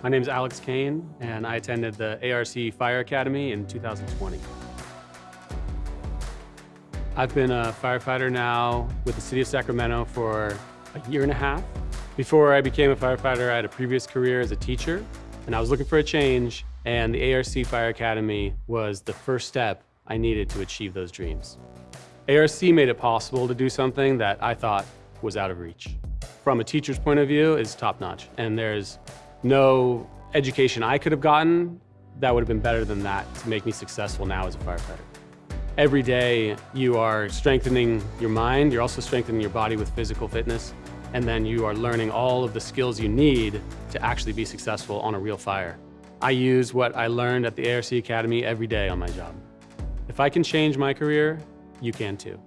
My name is Alex Kane, and I attended the ARC Fire Academy in 2020. I've been a firefighter now with the City of Sacramento for a year and a half. Before I became a firefighter, I had a previous career as a teacher, and I was looking for a change, and the ARC Fire Academy was the first step I needed to achieve those dreams. ARC made it possible to do something that I thought was out of reach. From a teacher's point of view, it's top-notch, and there's no education I could have gotten that would have been better than that to make me successful now as a firefighter. Every day you are strengthening your mind, you're also strengthening your body with physical fitness, and then you are learning all of the skills you need to actually be successful on a real fire. I use what I learned at the ARC Academy every day on my job. If I can change my career, you can too.